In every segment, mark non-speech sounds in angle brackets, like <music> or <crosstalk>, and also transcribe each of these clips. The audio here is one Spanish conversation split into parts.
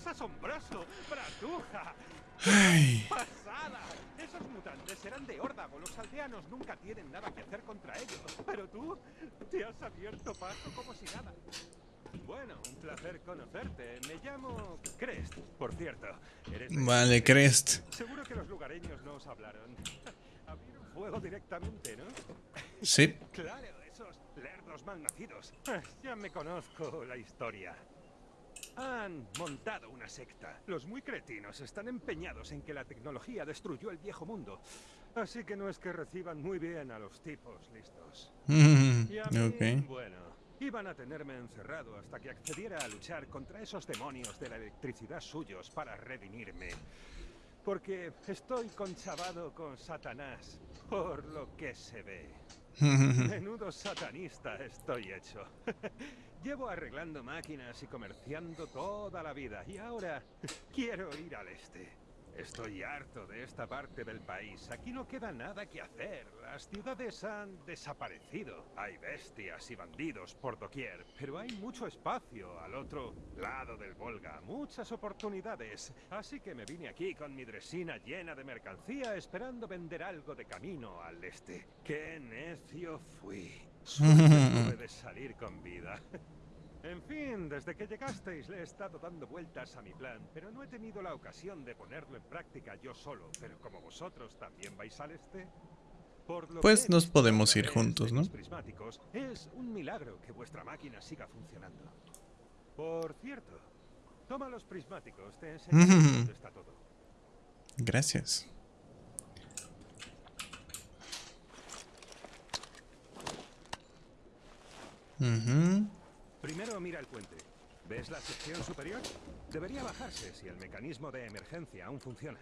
es asombroso! ¡Bratuja! Ay. ¡Pasada! Esos mutantes serán de órdago. Los aldeanos nunca tienen nada que hacer contra ellos. Pero tú te has abierto paso como si nada. Bueno, un placer conocerte. Me llamo Crest, por cierto. ¿Eres Vale, Crest. Seguro que los lugareños no os hablaron. Abrieron fuego directamente, ¿no? Sí. Claro, esos lerdos malnacidos. Ya me conozco la historia. Han montado una secta. Los muy cretinos están empeñados en que la tecnología destruyó el viejo mundo. Así que no es que reciban muy bien a los tipos listos. Y a mí, ok. bueno, iban a tenerme encerrado hasta que accediera a luchar contra esos demonios de la electricidad suyos para redimirme. Porque estoy conchavado con Satanás, por lo que se ve. <laughs> Menudo satanista estoy hecho. <laughs> Llevo arreglando máquinas y comerciando toda la vida y ahora quiero ir al este. Estoy harto de esta parte del país. Aquí no queda nada que hacer. Las ciudades han desaparecido. Hay bestias y bandidos por doquier, pero hay mucho espacio al otro lado del Volga. Muchas oportunidades. Así que me vine aquí con mi dresina llena de mercancía esperando vender algo de camino al este. ¡Qué necio fui! <laughs> De salir con vida. En fin, desde que llegasteis le he estado dando vueltas a mi plan, pero no he tenido la ocasión de ponerlo en práctica yo solo. Pero como vosotros también vais al este, Pues nos podemos ir juntos, ¿no? es un milagro que vuestra máquina siga funcionando. Por cierto, toma los prismáticos, te enseñaré <laughs> dónde está todo. Gracias. Ujú. Primero mira el puente. ¿Ves la sección superior? Debería bajarse si el mecanismo de emergencia aún funciona.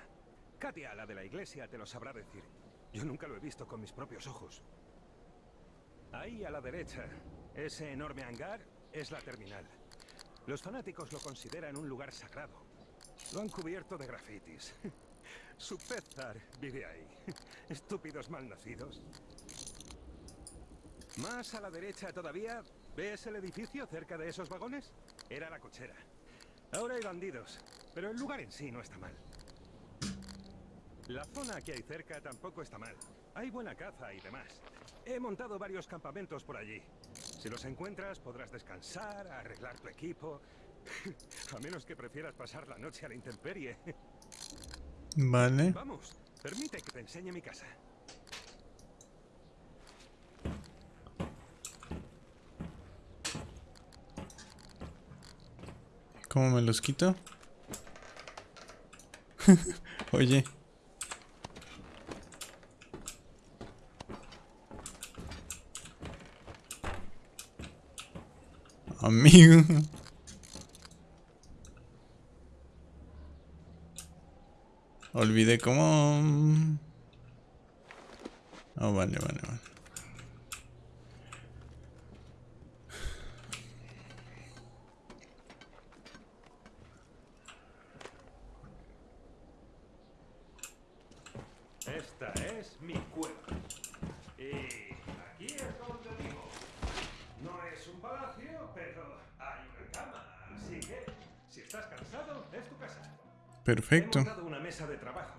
Katia, la de la iglesia, te lo sabrá decir. Yo nunca lo he visto con mis propios ojos. Ahí a la derecha, ese enorme hangar es la terminal. Los fanáticos lo consideran un lugar sagrado. Lo han cubierto de grafitis. <laughs> Su pet zar vive ahí. <laughs> Estúpidos malnacidos. Más a la derecha todavía, ¿ves el edificio cerca de esos vagones? Era la cochera. Ahora hay bandidos, pero el lugar en sí no está mal. La zona que hay cerca tampoco está mal. Hay buena caza y demás. He montado varios campamentos por allí. Si los encuentras, podrás descansar, arreglar tu equipo. <laughs> A menos que prefieras pasar la noche a la intemperie. Vale. Vamos, permite que te enseñe mi casa. ¿Cómo me los quito? <laughs> Oye. Amigo. Olvidé cómo... Oh, vale, vale, vale. Esta es mi cueva. Y aquí es donde vivo. No es un palacio, pero hay una cama. Así que, si estás cansado, es tu casa. Perfecto. He montado una mesa de trabajo.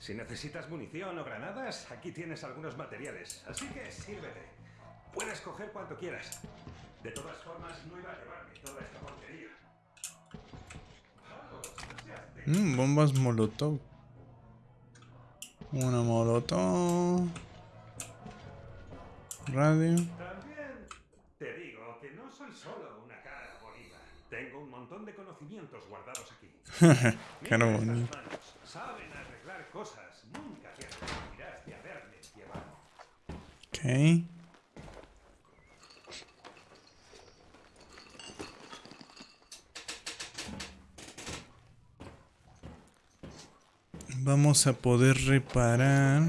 Si necesitas munición o granadas, aquí tienes algunos materiales. Así que sírvete. Puedes coger cuanto quieras. De todas formas, no iba a llevarme toda esta porquería. Mm, bombas molotov. Una molotov. Radio. También te digo que no soy solo una cara bonita. Tengo un montón de conocimientos guardados aquí. <laughs> Mira estas manos. Saben arreglar cosas. Nunca te arrepentirás de haberme llevado. Ok. Vamos a poder reparar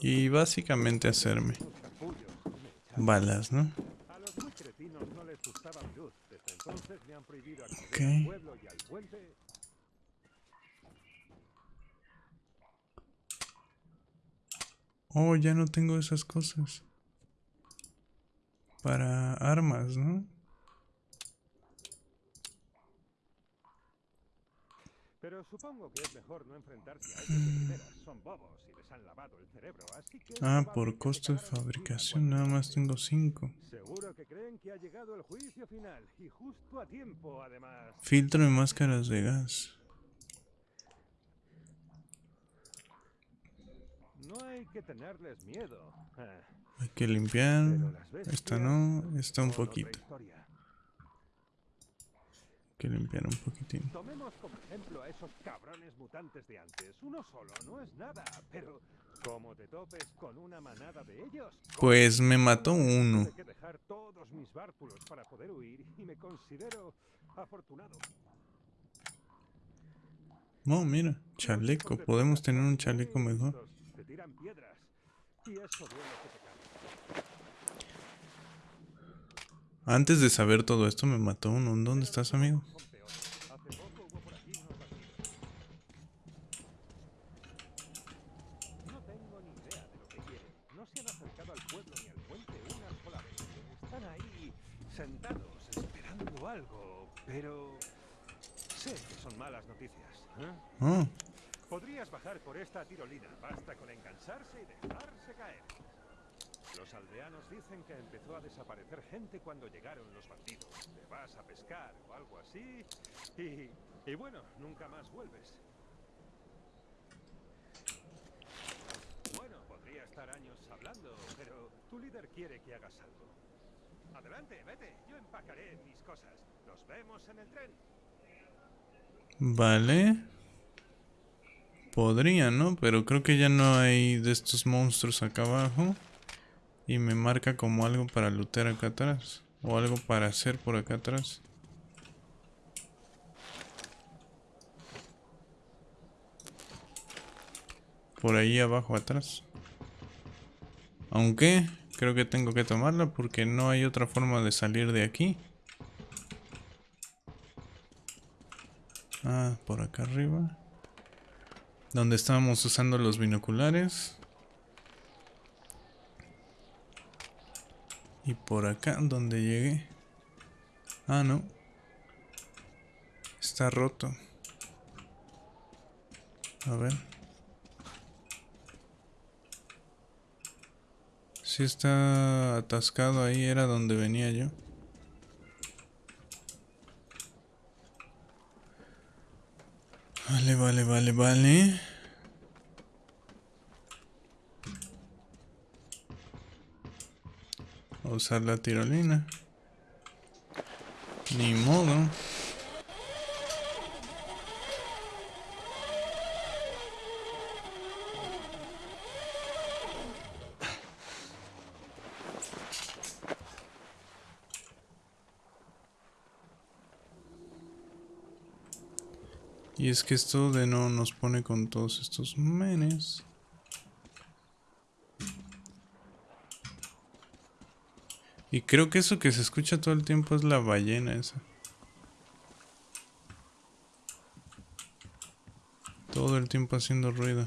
y básicamente hacerme balas, ¿no? A los muy cretinos no les gustaba mi luz. Desde entonces me han prohibido acceder Oh, ya no tengo esas cosas. Para armas, ¿no? Pero supongo que es mejor no enfrentarse a ellos de primeras. Son bobos y les han lavado el cerebro, así que... Ah, por costo de fabricación nada más tengo 5. Seguro que creen que ha llegado el juicio final y justo a tiempo, además. Filtro de máscaras de gas. No hay que tenerles miedo. Hay que limpiar. Esta no, esta un poquito. Que limpiar un poquitín. Tomemos como ejemplo a esos cabrones mutantes de antes. Uno solo no es nada, pero como te topes con una manada de ellos. Pues me mató uno. Tuve que dejar todos mis bártulos para poder huir y me considero afortunado. No, mira, chaleco. Podemos tener un chaleco mejor. listos, Te tiran piedras y eso duele que te Antes de saber todo esto me mató uno. ¿Dónde estás, amigo? Podrías bajar por esta tirolina. Basta con engancharse y dejarse caer. Los aldeanos dicen que empezó a desaparecer gente cuando llegaron los bandidos. Te vas a pescar o algo así y, y bueno, nunca más vuelves. Bueno, podría estar años hablando, pero tu líder quiere que hagas algo. Adelante, vete. Yo empacaré mis cosas. Nos vemos en el tren. vale. Podría, ¿no? Pero creo que ya no hay de estos monstruos acá abajo. Y me marca como algo para lootear acá atrás. O algo para hacer por acá atrás. Por ahí abajo atrás. Aunque creo que tengo que tomarla porque no hay otra forma de salir de aquí. Ah, por acá arriba. Donde estábamos usando los binoculares. Y por acá donde llegué. Ah, no. Está roto. A ver. Sí está atascado ahí, era donde venía yo. Vale, vale, vale, vale. Usar la tirolina. Ni modo. Y es que esto de no nos pone con todos estos menes. Y creo que eso que se escucha todo el tiempo es la ballena esa. Todo el tiempo haciendo ruido.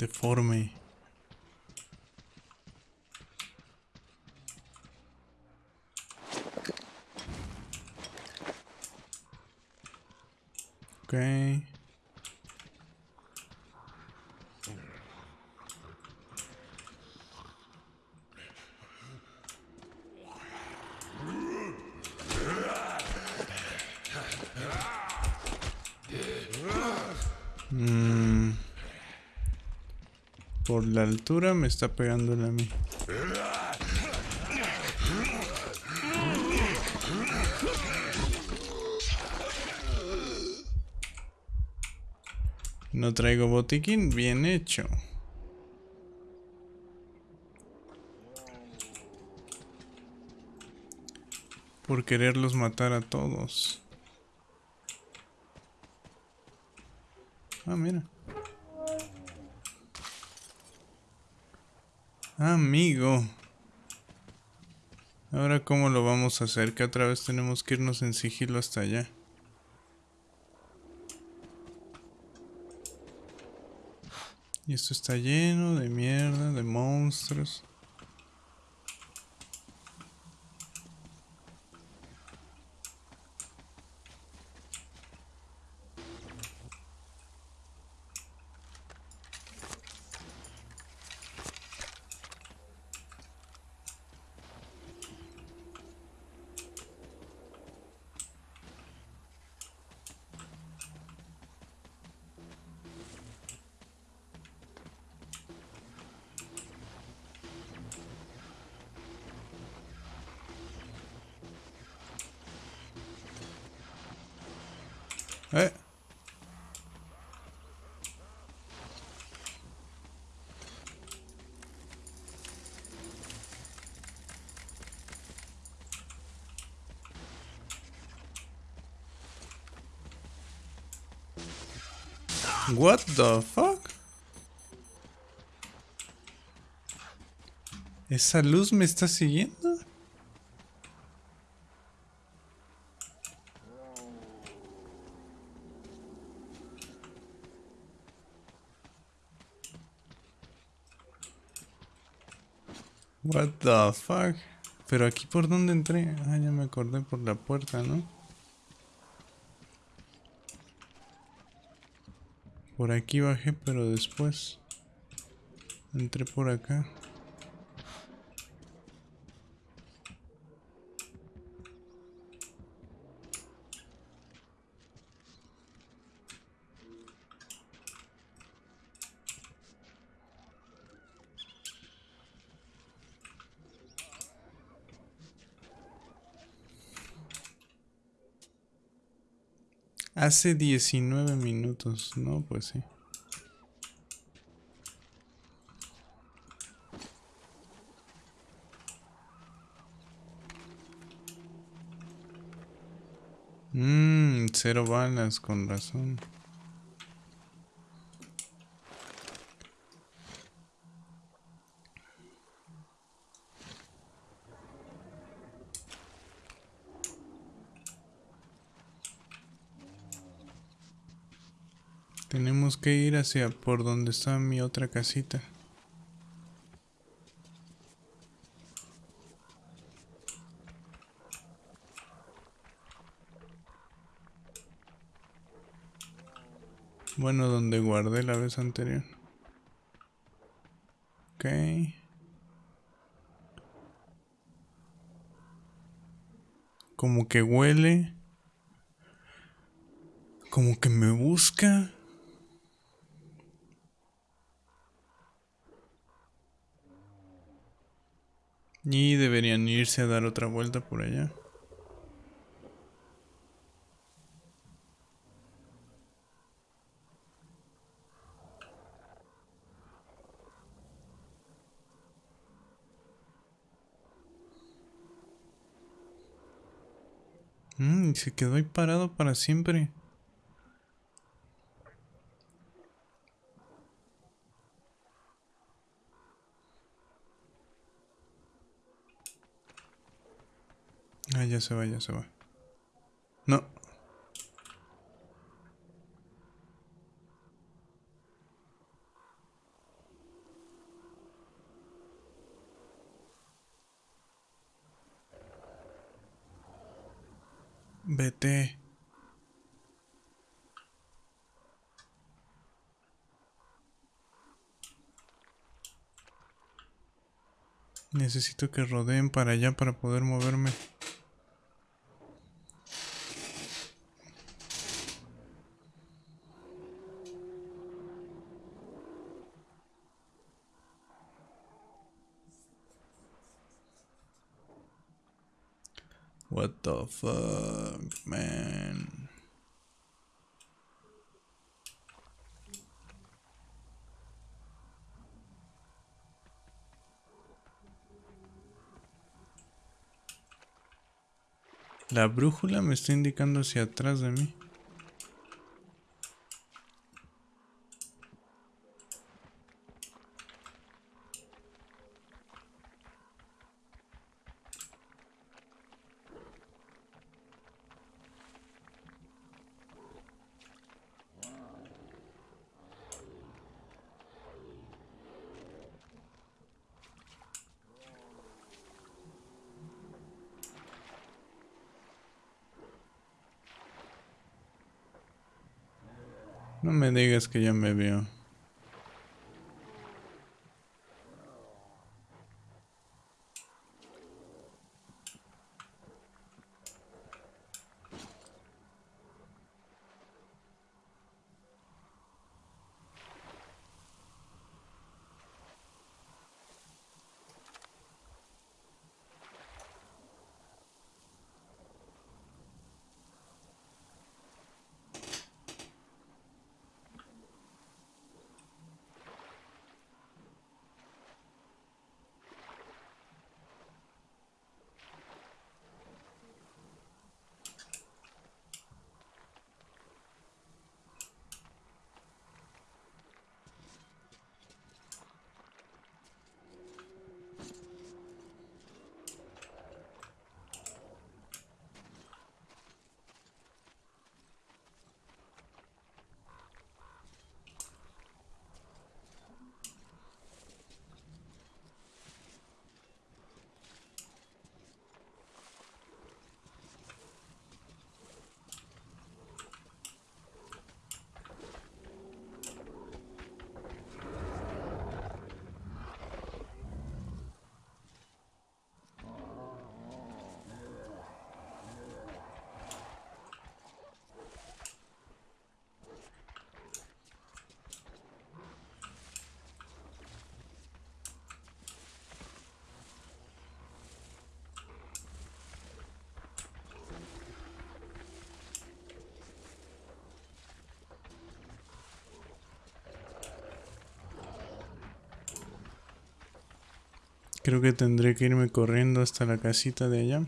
deforme Por la altura me está pegando a mí. No traigo botiquín, bien hecho. Por quererlos matar a todos. Ah, mira. Amigo. Ahora cómo lo vamos a hacer, que otra vez tenemos que irnos en sigilo hasta allá. Y esto está lleno de mierda, de monstruos. Eh. What the fuck? ¿Esa luz me está siguiendo? What the fuck? Pero aquí por dónde entré? Ah, ya me acordé por la puerta, ¿no? Por aquí bajé, pero después entré por acá. Hace 19 minutos, no, pues sí. Mmm, cero balas, con razón. Tenemos que ir hacia por donde está mi otra casita. Bueno, donde guardé la vez anterior. Ok. Como que huele. Como que me busca. Y deberían irse a dar otra vuelta por allá. Mmm, se quedó ahí parado para siempre. Ah, ya se va, ya se va. No. Vete. Necesito que rodeen para allá para poder moverme. What the fuck, man? La brújula me está indicando hacia atrás de mí. No me digas que ya me vio. Creo que tendré que irme corriendo hasta la casita de allá.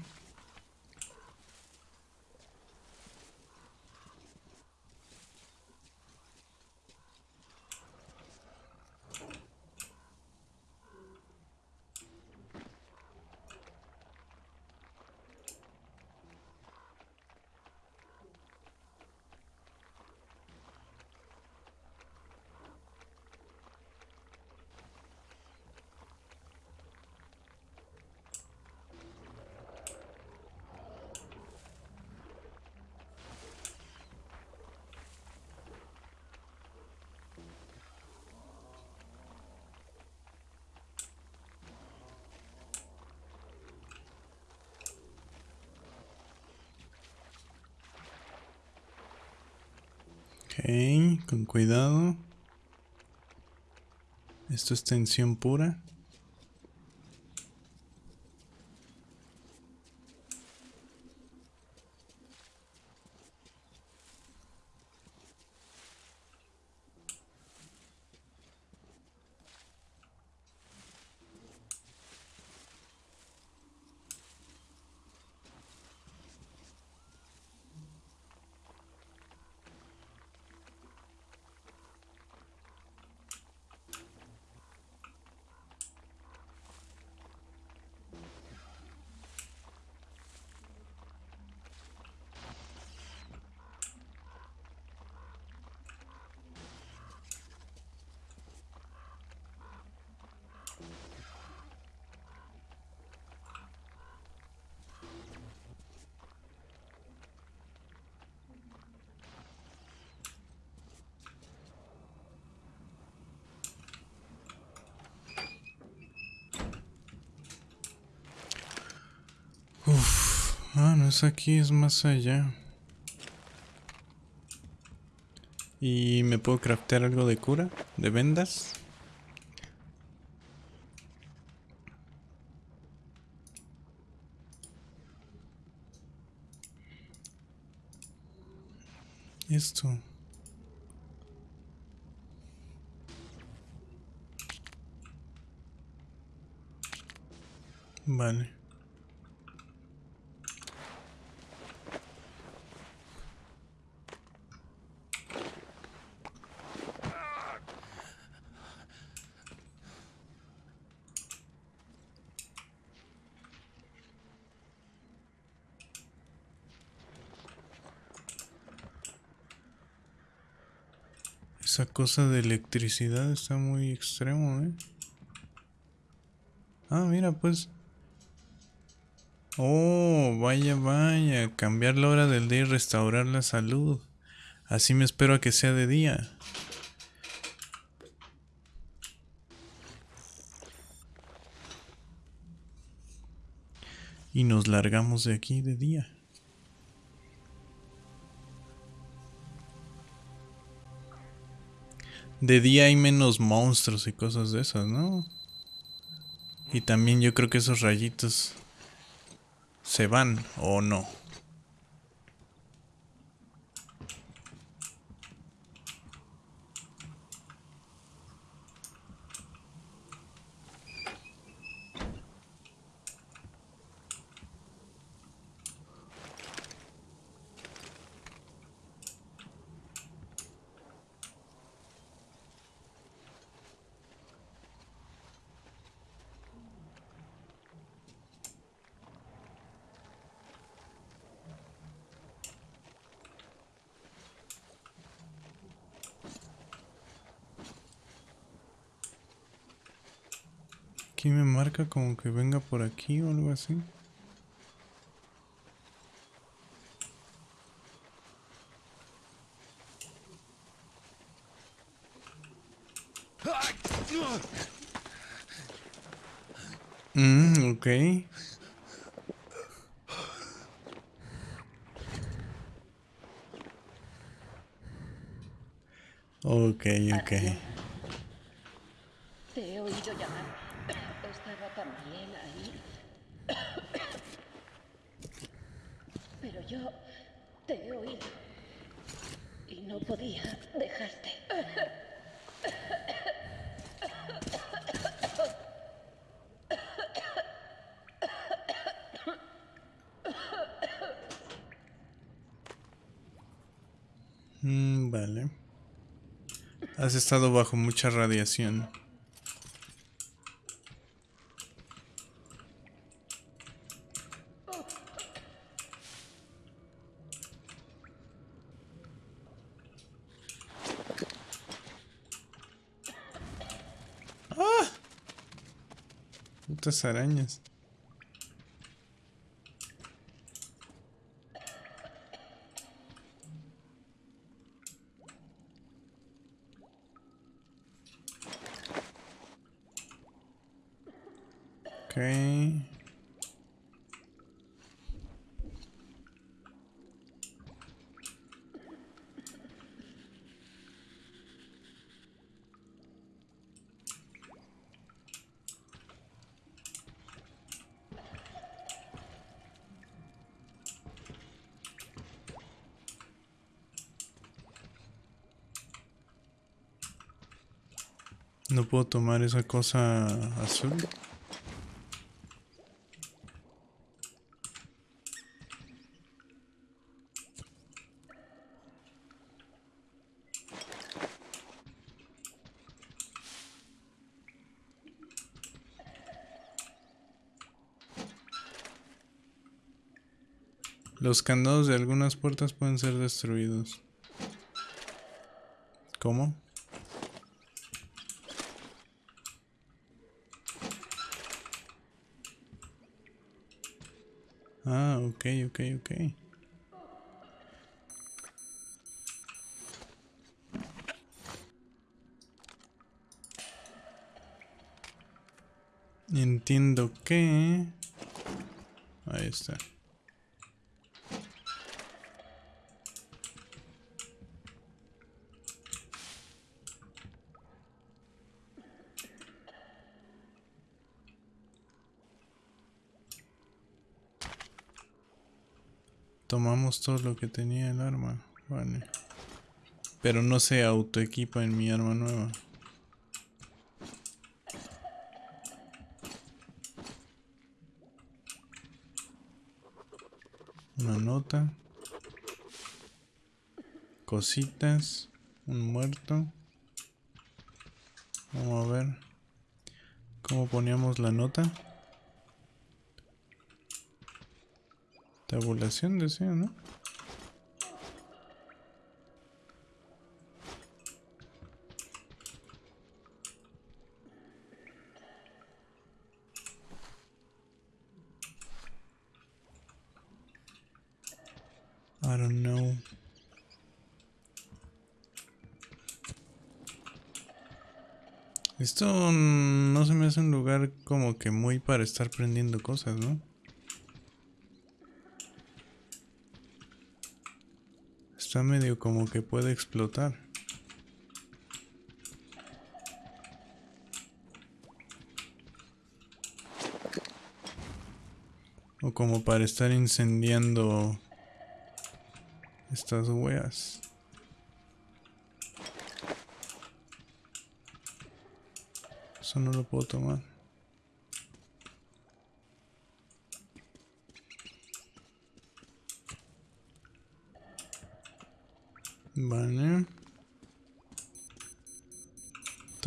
Ok, con cuidado. Esto es tensión pura. Aquí, es más allá. ¿Y me puedo craftear algo de cura? ¿De vendas? Esto. Vale. Esa cosa de electricidad está muy extremo, ¿eh? Ah, mira, pues. Oh, vaya, vaya. Cambiar la hora del día y restaurar la salud. Así me espero a que sea de día. Y nos largamos de aquí de día. De día hay menos monstruos y cosas de esas, ¿no? Y también yo creo que esos rayitos se van o no. Aquí me marca como que venga por aquí o algo así. Mm, ok. Ok, ok. Te he oído llamar. Estaba también ahí. Pero yo te he oído. Y no podía dejarte. Mm, vale. Has estado bajo mucha radiación. ¡Ah! Putas arañas. Ok. No tomar esa cosa azul. Los candados de algunas puertas pueden ser destruidos. ¿Cómo? Ah, ok, ok, ok. Entiendo que... Ahí está. Tomamos todo lo que tenía el arma. Vale. Pero no se autoequipa en mi arma nueva. Una nota. Cositas. Un muerto. Vamos a ver. ¿Cómo poníamos la nota? Tabulación decía, ¿no? I don't know. Esto no se me hace un lugar como que muy para estar prendiendo cosas, ¿no? Está medio como que puede explotar. O como para estar incendiando estas weas. Eso no lo puedo tomar. Vale.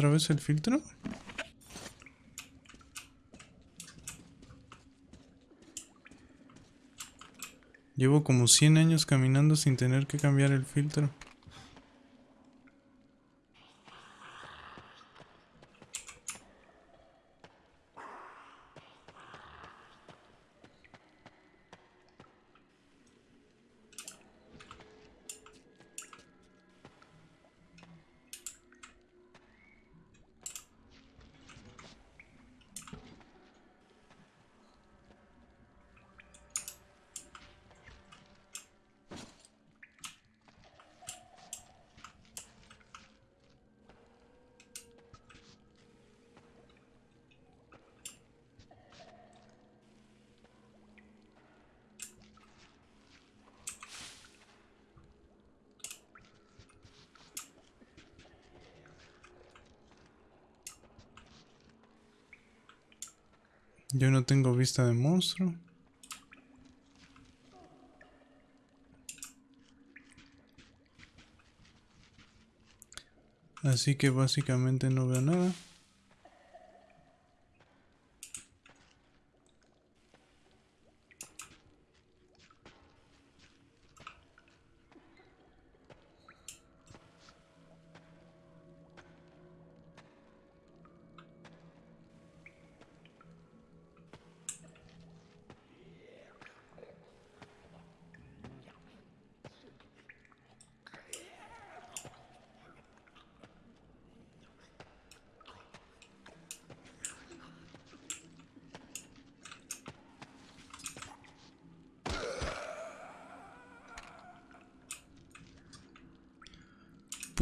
¿Otra vez el filtro? Llevo como 100 años caminando sin tener que cambiar el filtro. Yo no tengo vista de monstruo. Así que básicamente no veo nada.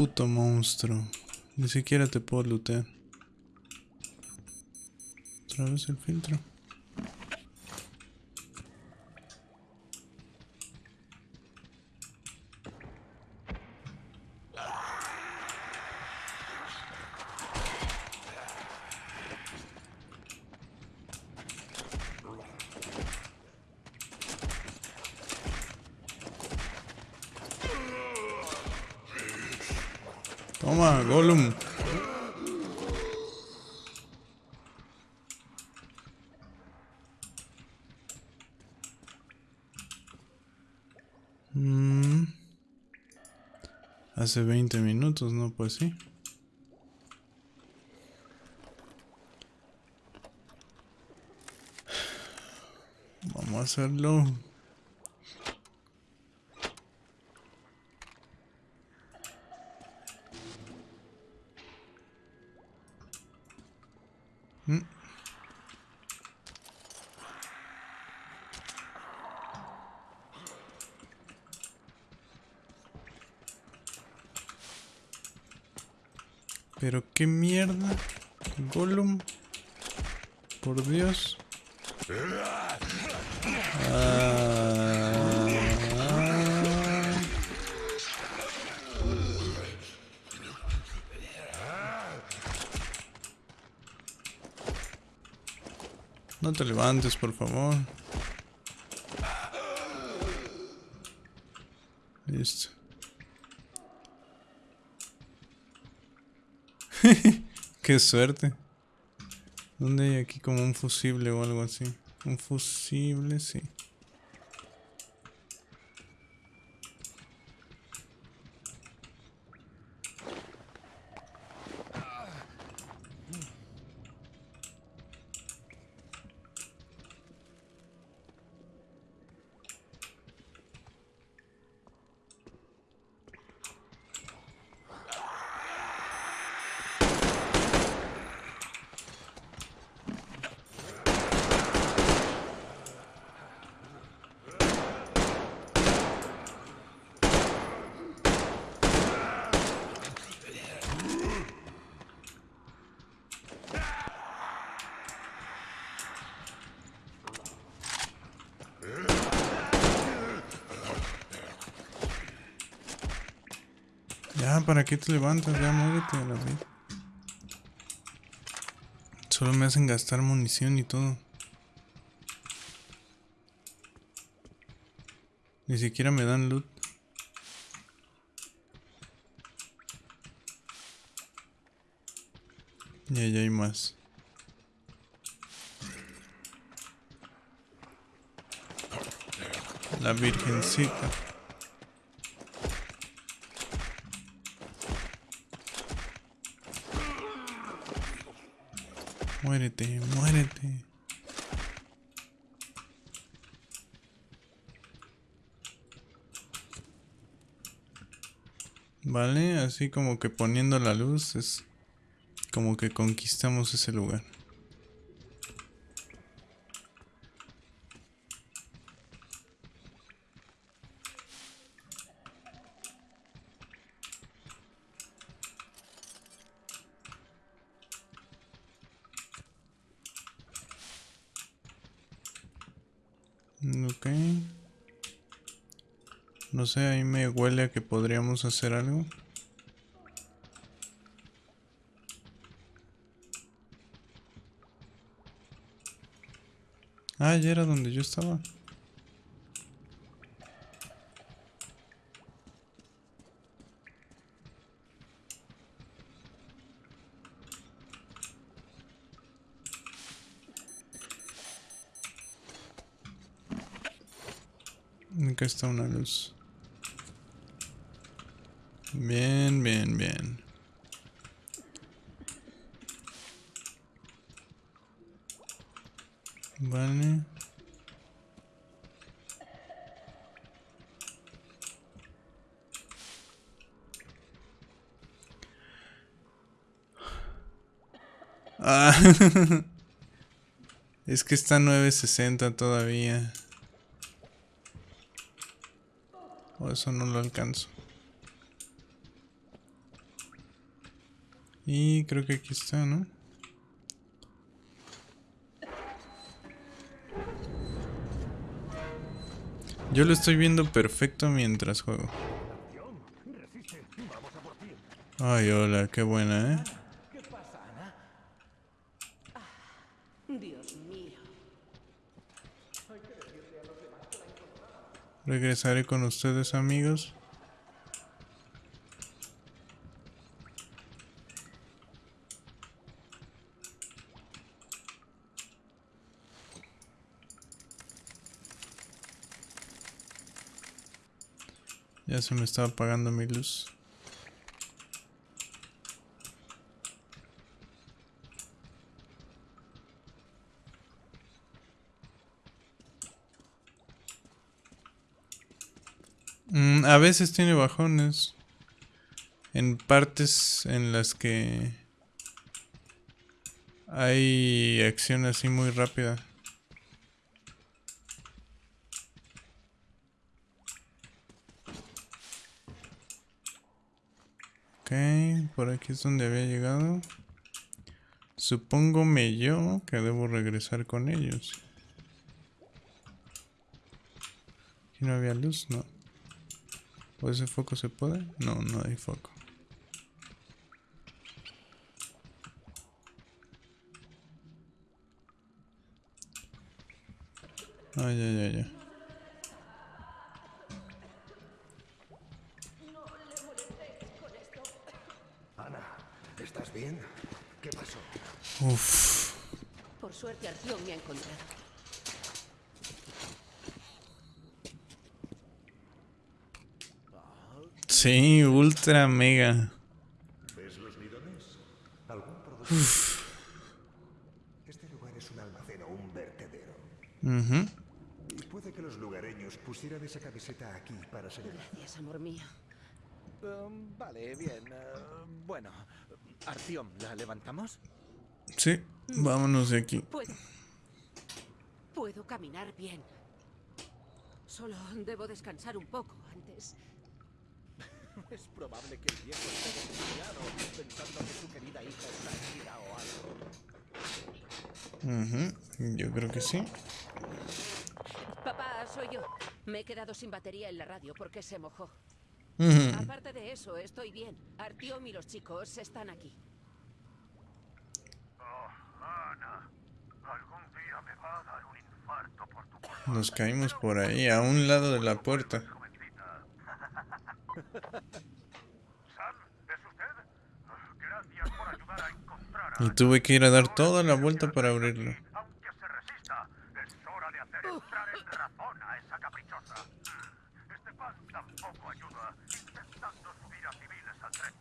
Puto monstruo. Ni siquiera te puedo lootear. Otra vez el filtro. Toma, Gollum. Mm. Hace 20 minutos, ¿no? Pues sí. Vamos a hacerlo. Mm. Pero qué mierda. Gollum. Por Dios. Ah. No te levantes, por favor. Qué suerte. ¿Dónde hay aquí como un fusible o algo así? Un fusible, sí. Ya, ¿para qué te levantas? Ya, muévete a la vez. Solo me hacen gastar munición y todo. Ni siquiera me dan loot. Y allá hay más. La virgencita. Muérete, muérete. Vale, así como que poniendo la luz es como que conquistamos ese lugar. Ok. No sé, ahí me huele a que podríamos hacer algo. Ah, ya era donde yo estaba. Acá está una luz. Bien, bien, bien. Vale. Ah, <laughs> es que está 960 todavía. O eso no lo alcanzo. Y creo que aquí está, ¿no? Yo lo estoy viendo perfecto mientras juego. Ay, hola, qué buena, ¿eh? Dios mío. Regresaré con ustedes, amigos. Ya se me estaba apagando mi luz. Mm, a veces tiene bajones. En partes en las que hay acción así muy rápida. Ok, por aquí es donde había llegado. Supóngome yo que debo regresar con ellos. Aquí no había luz, no. ¿O ese foco se puede? No, no hay foco. Ay, ay, ay, ay. Ana, ¿estás bien? ¿Qué pasó? Uf. Por suerte, Arción me ha encontrado. Sí, ultra mega. ¿Ves los bidones? ¿Algún producto? Este lugar es un almacén o un vertedero. Ujú. Y puede que los lugareños pusieran esa camiseta aquí para ser... Gracias, amor mío. Um, vale, bien. eh, bueno, Artiom, ¿la levantamos? Sí, vámonos de aquí. Puedo. Puedo caminar bien. Solo debo descansar un poco antes. Es probable que el viejo esté desesperado, pensando que su querida hija está herida o algo. Ujú, Yo creo que sí. Papá, soy yo. Me he quedado sin batería en la radio porque se mojó. Aparte de eso, estoy bien. Artiom y los chicos están aquí. Oh, Ana, algún día me va a dar un infarto por tu culpa. Nos caímos por ahí, a un lado de la puerta. jovencita. Sam, ¿es usted? Ah, Gracias por ayudar a encontrar a Y tuve que ir a dar toda la vuelta para abrirlo. Aunque se resista, es hora de hacer entrar en razón a esa caprichosa. Este pan tampoco ayuda, intentando subir a civiles al tren.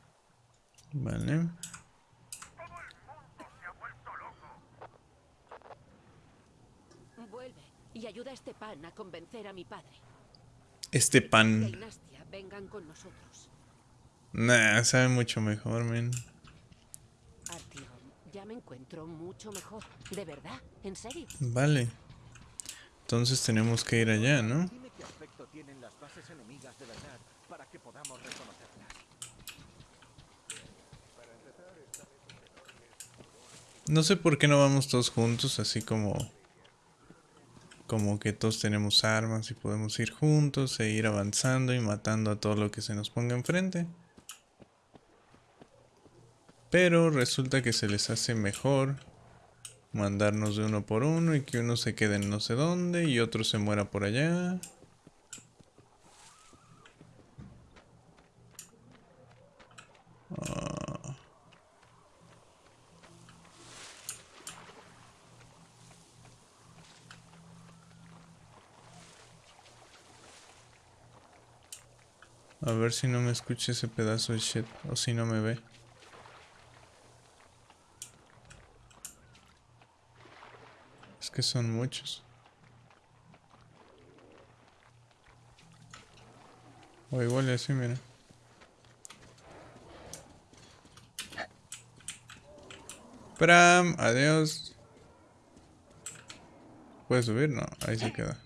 Vale. Todo el mundo se ha vuelto loco. Vuelve y ayuda a este pan a convencer a mi padre. Este Vengan con nosotros. Nah, sabe mucho mejor, men. Artyom, ya me encuentro mucho mejor. ¿De verdad? ¿En serio? Vale. Entonces tenemos que ir allá, ¿no? Dime qué aspecto tienen las bases enemigas de verdad para que podamos reconocerlas. No sé por qué no vamos todos juntos, así como... Como que todos tenemos armas y podemos ir juntos e ir avanzando y matando a todo lo que se nos ponga enfrente. Pero resulta que se les hace mejor mandarnos de uno por uno y que uno se quede en no sé dónde y otro se muera por allá. A ver si no me escucha ese pedazo de shit o si no me ve. Es que son muchos. O igual así, mira. Pram, adiós. ¿Puede subir? No, ahí se queda.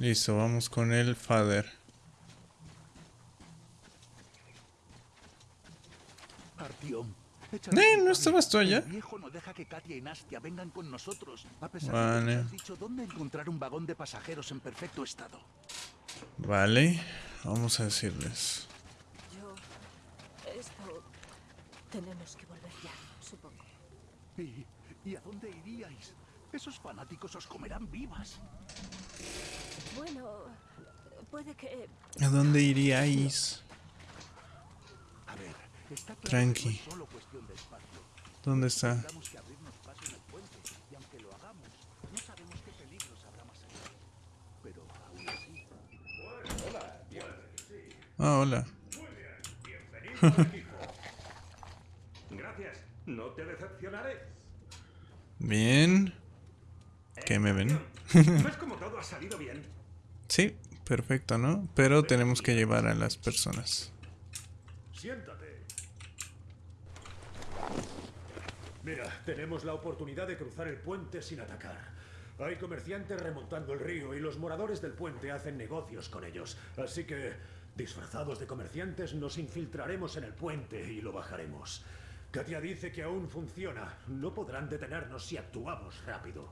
Listo, vamos con el father. Artiom. Eh, ¿no estabas tú allá? El viejo no deja que Katia y Nastia vengan con nosotros, a pesar de Vale. que nos has dicho dónde encontrar un vagón de pasajeros en perfecto estado. Vale, vamos a decirles. Yo... Esto... Tenemos que volver ya, supongo. ¿Y, ¿Y a dónde iríais? Esos fanáticos os comerán vivas. Bueno, puede que... ¿A dónde iríais? A ver, está claro Tranqui. que no es solo cuestión de espacio. ¿Dónde está? Tendremos que abrirnos paso en el puente, y aunque lo hagamos, no sabemos qué peligros habrá más allá. Pero aún así, Ah, hola. Gracias. No te decepcionaré. Bien. ¿Qué me ven? ¿Ves cómo todo ha salido bien? Sí, perfecto, ¿no? Pero tenemos que llevar a las personas. Siéntate. Mira, tenemos la oportunidad de cruzar el puente sin atacar. Hay comerciantes remontando el río y los moradores del puente hacen negocios con ellos. Así que, disfrazados de comerciantes, nos infiltraremos en el puente y lo bajaremos. Katia dice que aún funciona. No podrán detenernos si actuamos rápido.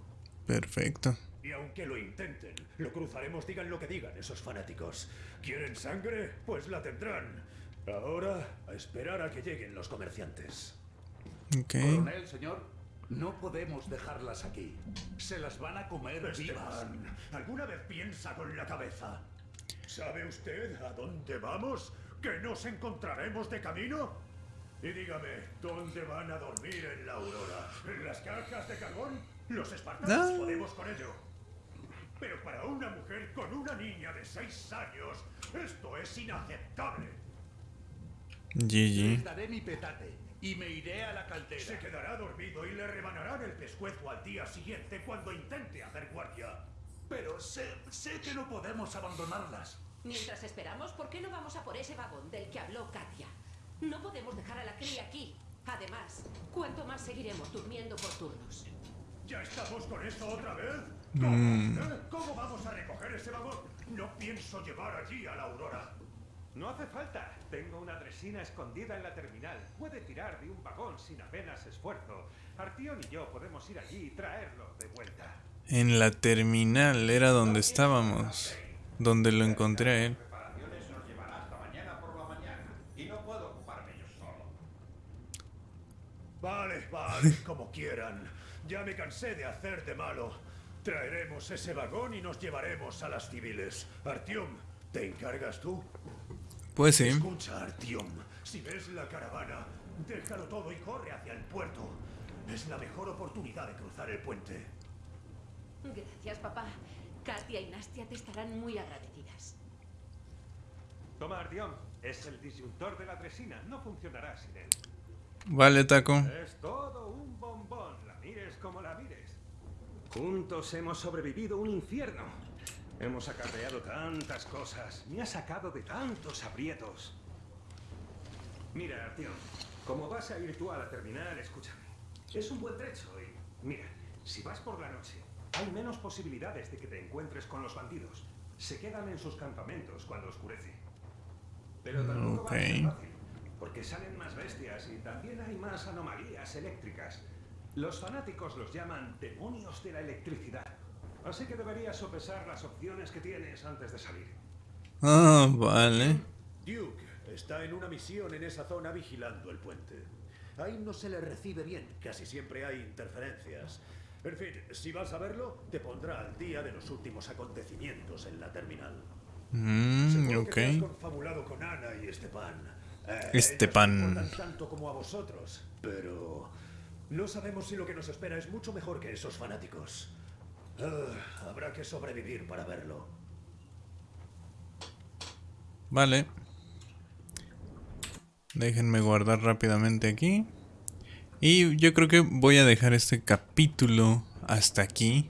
Perfecto. Y aunque lo intenten, lo cruzaremos digan lo que digan esos fanáticos. ¿Quieren sangre? Pues la tendrán. Ahora, a esperar a que lleguen los comerciantes. Ok. Coronel, señor, no podemos dejarlas aquí. Se las van a comer vivas. Esteban, ¿alguna vez piensa con la cabeza? ¿Sabe usted a dónde vamos? ¿Que nos encontraremos de camino? Y dígame, ¿dónde van a dormir en la aurora? ¿En las cajas de carbón? Los espartanos Ah. podemos con ello. Pero para una mujer con una niña de seis años, esto es inaceptable. Les GG. daré mi petate y me iré a la Se caldera. quedará dormido y le rebanarán el pescuezo al día siguiente cuando intente hacer guardia. Pero sé, sé que no podemos abandonarlas. Mientras esperamos, ¿por qué no vamos a por ese vagón del que habló Katia? No podemos dejar a la cría aquí. Además, ¿cuánto más seguiremos durmiendo por turnos? ¿Ya estamos con eso otra vez? ¿Eh? ¿Cómo vamos a recoger ese vagón? No pienso llevar allí a la Aurora. No hace falta. Tengo una dresina escondida en la terminal. Puede tirar de un vagón sin apenas esfuerzo. Artión y yo podemos ir allí y traerlo de vuelta. En la terminal era donde estábamos. Donde lo encontré a él. Preparaciones nos llevará hasta mañana por la mañana. Y no puedo ocuparme yo solo. Vale, vale, como quieran. Ya me cansé de hacer de malo. Traeremos ese vagón y nos llevaremos a las civiles. Artiom, ¿te encargas tú? Pues sí. Escucha, Artiom. Si ves la caravana, déjalo todo y corre hacia el puerto. Es la mejor oportunidad de cruzar el puente. Gracias, papá. Katia y Nastia te estarán muy agradecidas. Toma, Artión. Es el disyuntor de la dresina. No funcionará sin él. Vale, taco. Es todo un bombón. La mires como la mires. Juntos hemos sobrevivido un infierno. Hemos acarreado tantas cosas. Me ha sacado de tantos aprietos. Mira, Artión. Como vas a ir tú a la terminal, escúchame. Es un buen trecho y... Mira, si vas por la noche, hay menos posibilidades de que te encuentres con los bandidos. Se quedan en sus campamentos cuando oscurece. Pero tampoco va a ser fácil, porque salen más bestias y también hay más anomalías eléctricas. Los fanáticos los llaman demonios de la electricidad. Así que deberías sopesar las opciones que tienes antes de salir. Ah, vale. Duke está en una misión en esa zona vigilando el puente. Ahí no se le recibe bien, casi siempre hay interferencias. En fin, si vas a verlo, te pondrá al día de los últimos acontecimientos en la terminal. Mm, Seguro que te has confabulado con Ana y Estepan. Eh, Estepan. tanto como a vosotros, pero no sabemos si lo que nos espera es mucho mejor que esos fanáticos. Ah, habrá que sobrevivir para verlo. Vale. Déjenme guardar rápidamente aquí. Y yo creo que voy a dejar este capítulo hasta aquí.